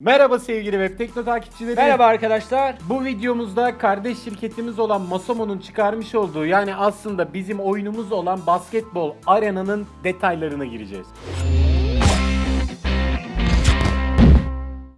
Merhaba sevgili Web Tekno takipçileri. Merhaba arkadaşlar. Bu videomuzda kardeş şirketimiz olan Masomo'nun çıkarmış olduğu yani aslında bizim oyunumuz olan basketbol arenanın detaylarına gireceğiz.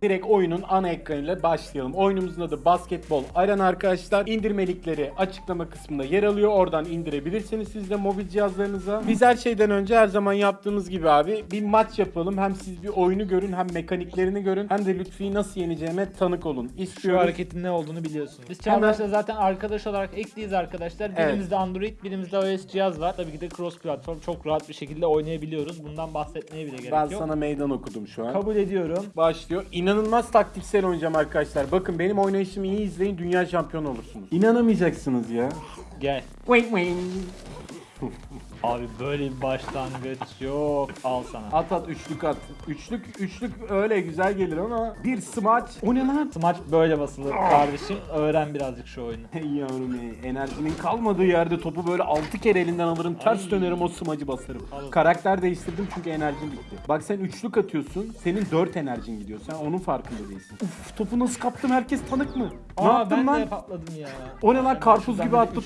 Direkt oyunun ana ekranıyla başlayalım. Oyunumuzun adı Basketbol Arena arkadaşlar. İndirme linkleri açıklama kısmında yer alıyor. Oradan indirebilirsiniz siz de mobil cihazlarınıza. Biz her şeyden önce her zaman yaptığımız gibi abi bir maç yapalım. Hem siz bir oyunu görün hem mekaniklerini görün. Hem de Lütfi'yi nasıl yeneceğime tanık olun. Şu İstiyoruz. hareketin ne olduğunu biliyorsunuz. Biz Çağdaş'la zaten arkadaş olarak ekliyiz arkadaşlar. Evet. Birimizde Android, birimizde iOS cihaz var. Tabii ki de cross platform çok rahat bir şekilde oynayabiliyoruz. Bundan bahsetmeye bile gerek Ben yok. sana meydan okudum şu an. Kabul ediyorum. başlıyor. İnanılmaz taktiksel oynayacağım arkadaşlar. Bakın benim oynayışımı iyi izleyin. Dünya şampiyonu olursunuz. İnanamayacaksınız ya. Gel. Wait wait. Abi böyle bir başlangıç yok. Al sana. At at üçlük at. Üçlük üçlük öyle güzel gelir ama bir smaç. O ne lan? Smaç böyle basılır kardeşim. Öğren birazcık şu oyunu. Hey yavrum hey. Enerjinin kalmadığı yerde topu böyle 6 kere elinden alırım. Ters Ay. dönerim o smacı basarım. Al. Karakter değiştirdim çünkü enerjim bitti. Bak sen üçlük atıyorsun. Senin 4 enerjin gidiyor. Sen onun farkında değilsin. Uf topu nasıl kaptım herkes tanık mı? Ne Aa yaptın ben de patladım ya. O ne lan? Hemen Karpuz gibi attı.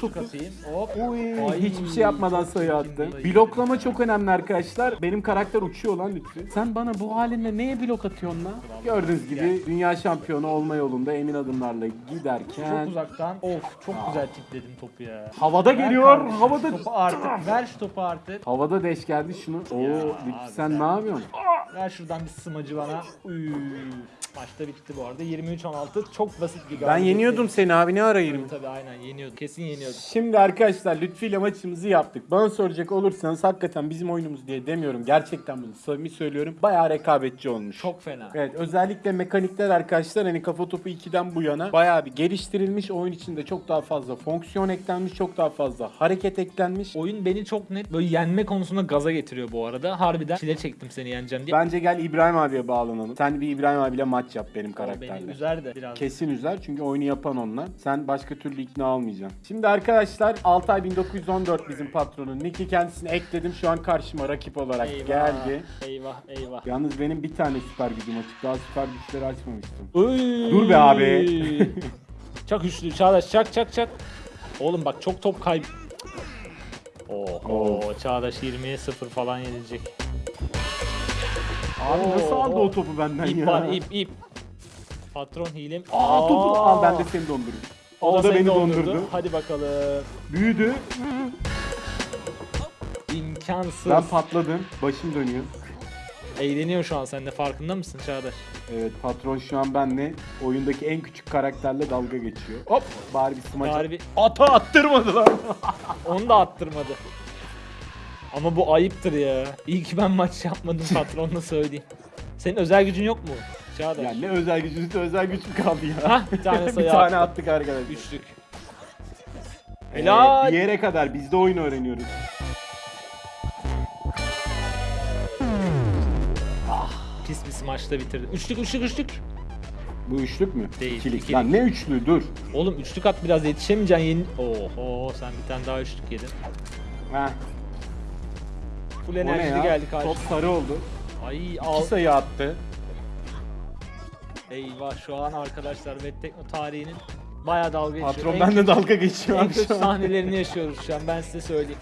Oy, Ay, hiçbir şey yapmadan sayı attı. Bloklama çok önemli arkadaşlar. Benim karakter uçuyor lan lütfen. Sen bana bu halinle neye blok atıyorsun lan? Gördüğünüz gibi dünya şampiyonu olma yolunda emin adımlarla giderken Çok uzaktan. Of çok güzel tipledim topu ya. havada Ver geliyor. kardeşim, Havada Topu artık. Ver şu topu artık. Havada deş geldi şunu. Oo, sen sen- ne yapıyorsun? Ver şuradan bir smacı bana. Üf. Maçta bitti bu arada. 23-16 çok basit bir Ben galibiyet. yeniyordum seni abi ne ara 20? Tabii aynen yeniyordum. Kesin yeniyordum. Şimdi arkadaşlar Lütfi ile maçımızı yaptık. Bana soracak olursanız hakikaten bizim oyunumuz diye demiyorum. Gerçekten bunu samimi söylüyorum. Bayağı rekabetçi olmuş. Çok fena. Evet özellikle mekanikler arkadaşlar hani kafa topu 2'den bu yana bayağı bir geliştirilmiş. Oyun içinde çok daha fazla fonksiyon eklenmiş. Çok daha fazla hareket eklenmiş. Oyun beni çok net böyle yenme konusunda gaza getiriyor bu arada. Harbiden çile çektim seni yeneceğim diye. Bence gel İbrahim abiye bağlanalım. Sen bir İbrahim abiyle maç yap benim karakterle. beni üzer de biraz. Kesin üzer çünkü oyunu yapan onunla. Sen başka türlü ikna olmayacaksın. Şimdi arkadaşlar Altay 1914 bizim patronun. Nick'i kendisine ekledim. Şu an karşıma rakip olarak Eyvah. geldi. Eyvah eyvah. Yalnız benim bir tane süper gücüm açık. Daha süper güçleri açmamıştım. Oy. Dur be abi. çak üçlü Çağdaş çak çak çak. Oğlum bak çok top kayb... Oho Çağdaş 20'ye 0 falan yenilecek. Abi nasıl aldı o topu benden İp ya? var ip ip. Patron hilem. Aa topu al ben de seni dondururum. O, da, beni dondurdu. Hadi bakalım. Büyüdü. İmkansız. Ben patladım. Başım dönüyor. Eğleniyor şu an sen de farkında mısın Çağdaş? Evet patron şu an benle oyundaki en küçük karakterle dalga geçiyor. Hop bari bir smaç. Harbi Ata attırmadı lan. onu da attırmadı. Ama bu ayıptır ya. İyi ki ben maç yapmadım patronla söyleyeyim. Senin özel gücün yok mu? Çağdaş. ya ne özel gücünüz özel güç mü kaldı ya? Hah, bir tane bir sayı tane attı. attık arkadaşlar. Üçlük. Ee, Helal. bir yere kadar biz de oyun öğreniyoruz. Pis bir smaçta bitirdi. Üçlük üçlük üçlük. Bu üçlük mü? Değil, İkilik. ikilik. Lan ne üçlü dur. Oğlum üçlük at biraz yetişemeyeceksin yeni... Oho sen bir tane daha üçlük yedin. Heh. Full enerjili geldi Top karşı. sarı oldu. Ay İki al. sayı attı. Eyvah şu an arkadaşlar Web Tekno tarihinin bayağı dalga geçiyor. Patron En benimle dalga geçiyor En kötü şu an. sahnelerini yaşıyoruz şu an ben size söyleyeyim.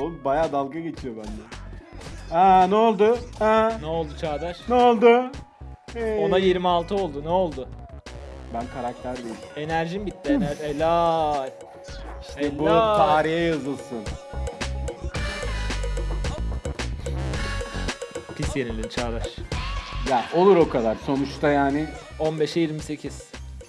Oğlum bayağı dalga geçiyor bende. Aa ne oldu? Ha Ne oldu Çağdaş? ne oldu? Hey. Ona 26 oldu ne oldu? Ben karakter değilim. Enerjim bitti enerji. Helal. İşte bu Helal. tarihe yazılsın. Pis yenildin Çağdaş. Ya olur o kadar. Sonuçta yani 15'e 28.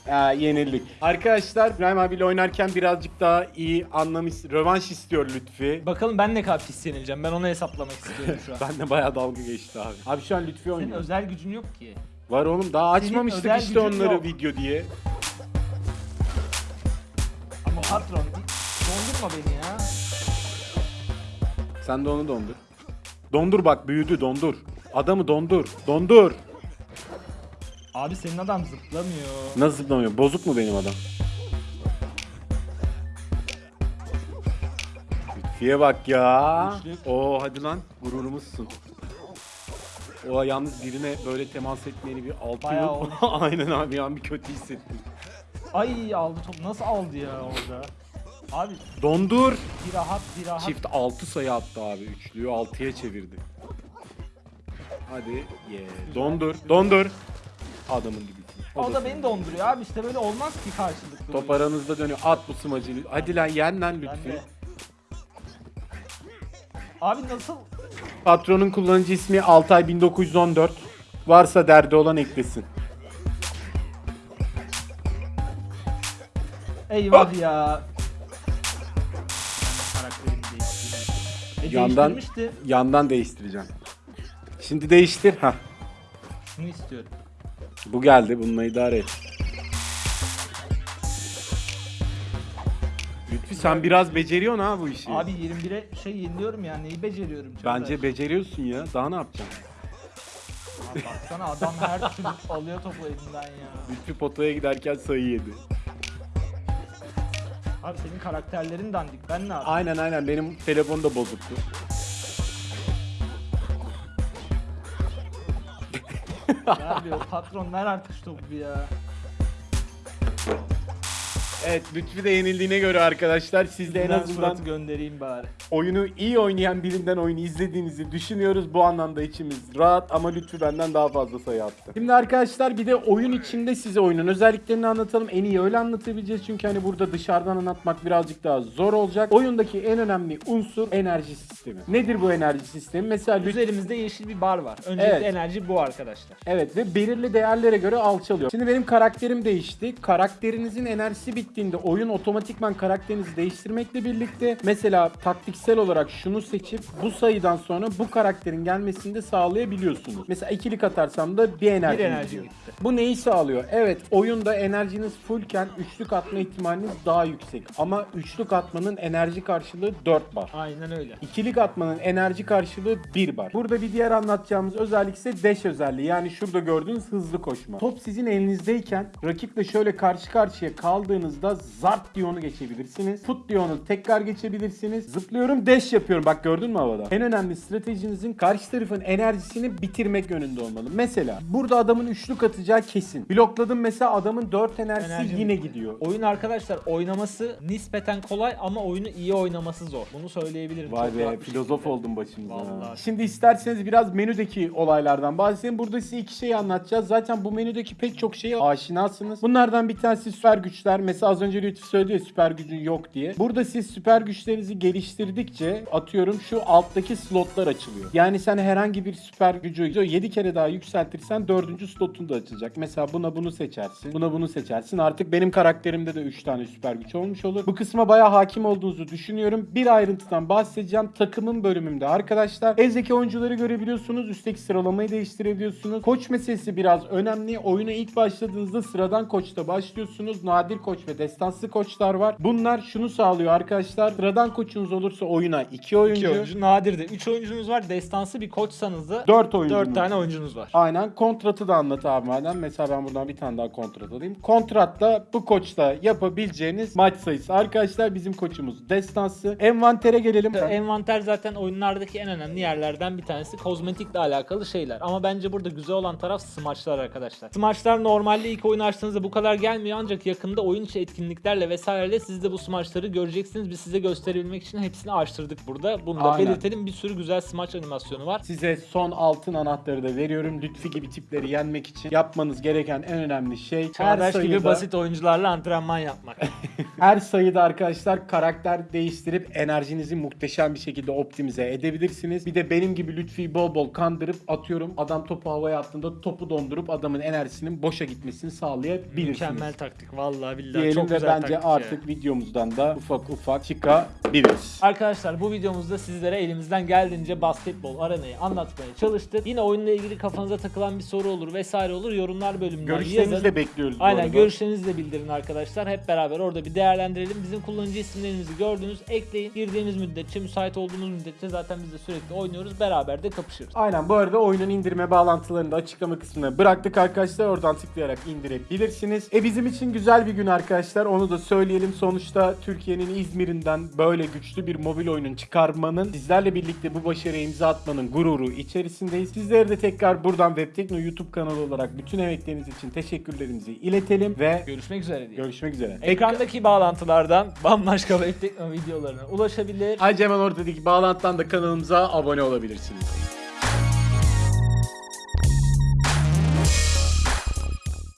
e, yenildik. Arkadaşlar İbrahim abiyle oynarken birazcık daha iyi anlamış, rövanş istiyor Lütfi. Bakalım ben ne kadar pis yenileceğim. Ben onu hesaplamak istiyorum şu an. Ben de bayağı dalga geçti abi. Abi şu an Lütfi Senin oynuyor. özel gücün yok ki. Var oğlum daha açmamıştık özel işte gücün onları yok. video diye. Ama patron dondurma beni ya. Sen de onu dondur. Dondur bak büyüdü dondur. Adamı dondur. Dondur. Abi senin adam zıplamıyor. Nasıl zıplamıyor? Bozuk mu benim adam? Lütfiye bak ya. Üçlük. Oo hadi lan gururumuzsun. O yalnız birine böyle temas etmeyeni bir altı Bayağı yok. olmuş. Aynen abi ya bir kötü hissettim. Ay aldı top. Nasıl aldı ya orada? Abi Dondur. bir rahat bir rahat. Çift 6 sayı attı abi. Üçlüyü 6'ya çevirdi. Hadi ye. Dondur. Dondur. Adamın gibi. O da beni donduruyor abi işte böyle olmaz ki karşılıklı. Top aranızda dönüyor. At bu smacı. Hadi lan yen lan Ben de. Abi nasıl? Patronun kullanıcı ismi Altay 1914. Varsa derdi olan eklesin. Eyvah ya. E, Yandan yandan değiştireceğim. Şimdi değiştir. Ha. Şunu istiyorum. Bu geldi. Bununla idare et. Lütfi sen biraz beceriyorsun ha bu işi. Abi 21'e şey yeniliyorum ya neyi beceriyorum. Çağdaş? Bence beceriyorsun ya. Daha ne yapacaksın? Abi baksana adam her türlü alıyor topu elinden ya. Lütfi potaya giderken sayı yedi. Abi senin karakterlerin dandik ben ne yapayım? Aynen aynen benim telefon da bozuktu. Abi o patron ver artık topu ya. Evet Lütfi de yenildiğine göre arkadaşlar siz de en Ben azından suratı göndereyim bari. oyunu iyi oynayan birinden oyunu izlediğinizi düşünüyoruz. Bu anlamda içimiz rahat ama Lütfü benden daha fazla sayı attı. Şimdi arkadaşlar bir de oyun içinde size oyunun özelliklerini anlatalım. En iyi öyle anlatabileceğiz çünkü hani burada dışarıdan anlatmak birazcık daha zor olacak. Oyundaki en önemli unsur enerji sistemi. Nedir bu enerji sistemi? Mesela Lütfü Üzerimizde yeşil bir bar var. Öncelikle Evet. enerji bu arkadaşlar. Evet ve belirli değerlere göre alçalıyor. Şimdi benim karakterim değişti. Karakterinizin enerjisi bittiğinde oyun otomatikman karakterinizi değiştirmekle birlikte mesela taktiksel olarak şunu seçip bu sayıdan sonra bu karakterin gelmesini de sağlayabiliyorsunuz. Mesela ikilik atarsam da bir enerji, Bir enerji gidiyor. gitti. Bu neyi sağlıyor? Evet oyunda enerjiniz fullken üçlük atma ihtimaliniz daha yüksek. Ama üçlük atmanın enerji karşılığı 4 bar. Aynen öyle. İkilik atmanın enerji karşılığı 1 bar. Burada bir diğer anlatacağımız özellik ise dash özelliği. Yani şurada gördüğünüz hızlı koşma. Top sizin elinizdeyken rakiple şöyle karşı karşıya kaldığınızda zart diye onu geçebilirsiniz. Tut diye onu tekrar geçebilirsiniz. Zıplıyorum dash yapıyorum. Bak gördün mü havada? En önemli stratejinizin karşı tarafın enerjisini bitirmek yönünde olmalı. Mesela burada adamın üçlük atacağı kesin. Blokladım mesela adamın 4 enerjisi Enerji yine bitti. gidiyor. Oyun arkadaşlar oynaması nispeten kolay ama oyunu iyi oynaması zor. Bunu söyleyebilirim. Vay Çok be filozof şekilde. oldum başımıza. Vallahi. Şimdi isterseniz biraz menüdeki olaylardan bahsedeyim. Burada size iki şey anlatacağız. Zaten bu menüdeki pek çok şeye aşinasınız. Bunlardan bir tanesi süper güçler. Mesela az önce Lütfü söyledi süper gücün yok diye. Burada siz süper güçlerinizi geliştirdikçe atıyorum şu alttaki slotlar açılıyor. Yani sen herhangi bir süper gücü 7 kere daha yükseltirsen 4. slotun da açılacak. Mesela buna bunu seçersin. Buna bunu seçersin. Artık benim karakterimde de 3 tane süper güç olmuş olur. Bu kısma bayağı hakim olduğunuzu düşünüyorum. Bir ayrıntıdan bahsedeceğim. Takımın bölümümde arkadaşlar. Eldeki oyuncuları görebiliyorsunuz. Üstteki sıralamayı değiştirebiliyorsunuz. Koç meselesi biraz önemli. Oyuna ilk başladığınızda sıradan koçta başlıyorsunuz. Nadir koç ve destansı koçlar var. Bunlar şunu sağlıyor arkadaşlar. Sıradan koçunuz olursa oyuna 2 oyuncu. 2 oyuncu nadirdi. 3 oyuncunuz var. Destansı bir koçsanız da 4 oyuncu. 4 tane oyuncunuz var. Aynen kontratı da anlat abi madem. Mesela ben buradan bir tane daha kontrat alayım. Kontratta bu koçla yapabileceğiniz maç sayısı. Arkadaşlar bizim koçumuz destansı. Envantere gelelim. Envanter zaten oyunlardaki en önemli yerlerden bir tanesi. Kozmetikle alakalı şeyler. Ama bence burada güzel olan taraf smaçlar arkadaşlar. Smaçlar normalde ilk oyun açtığınızda bu kadar gelmiyor ancak yakında oyun içi etkinliklerle vesaireyle siz de bu smaçları göreceksiniz. Biz size gösterebilmek için hepsini açtırdık burada. Bunu da Aynen. belirtelim. Bir sürü güzel smaç animasyonu var. Size son altın anahtarı da veriyorum. Lütfi gibi tipleri yenmek için yapmanız gereken en önemli şey Çağdaş her gibi sayıda, basit oyuncularla antrenman yapmak. her sayıda arkadaşlar karakter değiştirip enerjinizi muhteşem bir şekilde optimize edebilirsiniz. Bir de benim gibi Lütfi'yi bol bol kandırıp atıyorum adam topu havaya attığında topu dondurup adamın enerjisinin boşa gitmesini sağlayabilirsiniz. Mükemmel taktik. Vallahi billahi Diyelim çok ve bence taktik ya. artık videomuzdan da ufak ufak çıkabiliriz. Arkadaşlar bu videomuzda sizlere elimizden geldiğince basketbol arenayı anlatmaya çalıştık. Yine oyunla ilgili kafanıza takılan bir soru olur vesaire olur yorumlar bölümünden Görüşlerinizi yazın. de bekliyoruz bu Aynen arada. görüşlerinizi de bildirin arkadaşlar. Hep beraber orada bir değerlendirelim. Bizim kullanıcı isimlerimizi gördünüz. Ekleyin. Girdiğimiz müddetçe, müsait olduğumuz müddetçe zaten biz de sürekli oynuyoruz. Beraber de kapışıyoruz. Aynen bu arada oyunun indirme bağlantılarını da açıklama kısmına bıraktık arkadaşlar. Oradan tıklayarak indirebilirsiniz. E bizim için güzel bir gün arkadaşlar. arkadaşlar onu da söyleyelim. Sonuçta Türkiye'nin İzmir'inden böyle güçlü bir mobil oyunun çıkarmanın, sizlerle birlikte bu başarıya imza atmanın gururu içerisindeyiz. Sizlere de tekrar buradan Webtekno YouTube kanalı olarak bütün emekleriniz için teşekkürlerimizi iletelim ve Görüşmek üzere diye. görüşmek üzere. Ekrandaki bağlantılardan bambaşka web tekno videolarına ulaşabilir. Ayrıca hemen ortadaki bağlantıdan da kanalımıza abone olabilirsiniz.